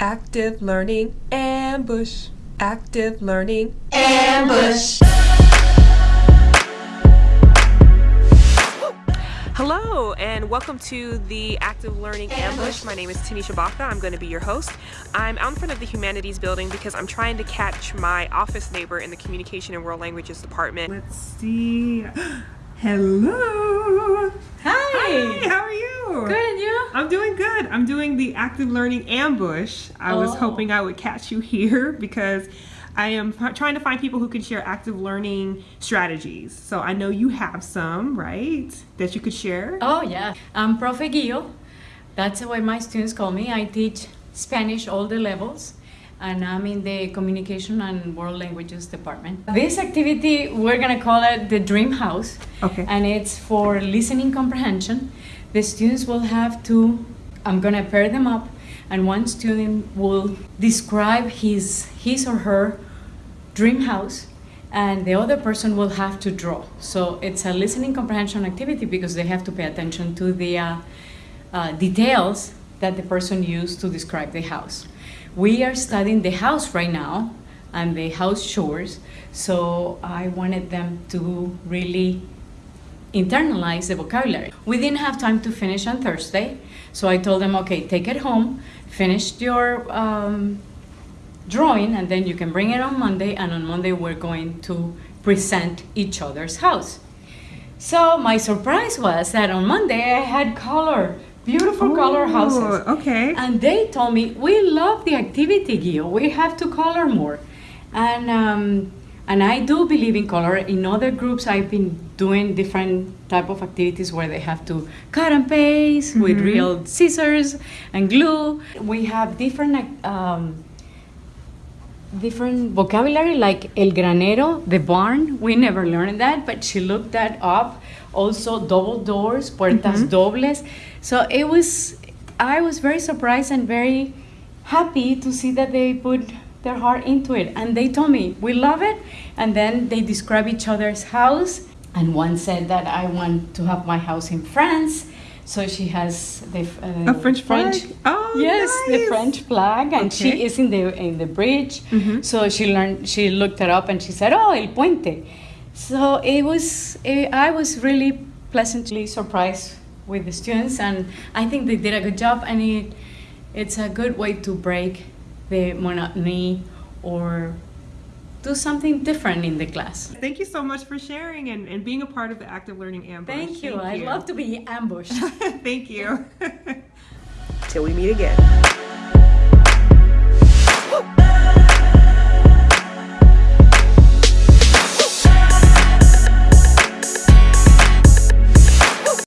Active Learning Ambush. Active Learning Ambush. Hello and welcome to the Active Learning Ambush. My name is Tanisha Baca. I'm going to be your host. I'm out in front of the Humanities building because I'm trying to catch my office neighbor in the Communication and World Languages department. Let's see. Hello. Hi. Hi, how are you? Good, and you? I'm doing good. I'm doing the active learning ambush. I was Oh. hoping I would catch you here because I am trying to find people who can share active learning strategies. So I know you have some, right? That you could share. Oh, yeah. I'm Profe Guillo. That's the way my students call me. I teach Spanish all the levels, and I'm in the Communication and World Languages department. This activity, we're gonna call it the Dream House. Okay. And it's for listening comprehension. The students will have to, I'm gonna pair them up, and one student will describe his, his or her dream house and the other person will have to draw so it's a listening comprehension activity because they have to pay attention to the uh, uh, details that the person used to describe the house we are studying the house right now and the house chores so i wanted them to really internalize the vocabulary. We didn't have time to finish on Thursday, so I told them, okay, take it home, finish your um, drawing, and then you can bring it on Monday, and on Monday we're going to present each other's house. So my surprise was that on Monday I had color, beautiful color houses. Oh, okay. And they told me, we love the activity, Gio. We have to color more. And, um, and I do believe in color. In other groups, I've been doing different type of activities where they have to cut and paste with real scissors and glue. We have different um, different vocabulary like el granero, the barn. We never learned that, but she looked that up. Also, double doors, puertas mm-hmm. dobles. So it was, I was very surprised and very happy to see that they put their heart into it. And they told me, we love it. And then they describe each other's house. And one said that I want to have my house in France. So she has the uh, A French flag? Oh, yes, the. French flag, and she is in the in the bridge. Mhm. So she learned. She looked it up, and she said, "Oh, el puente." So it was. eh, I was really pleasantly surprised with the students, and I think they did a good job. And it, it's a good way to break the monotony or do something different in the class. Thank you so much for sharing and, and being a part of the active learning ambush. Thank you. I love to be ambushed. Thank you. Till we meet again.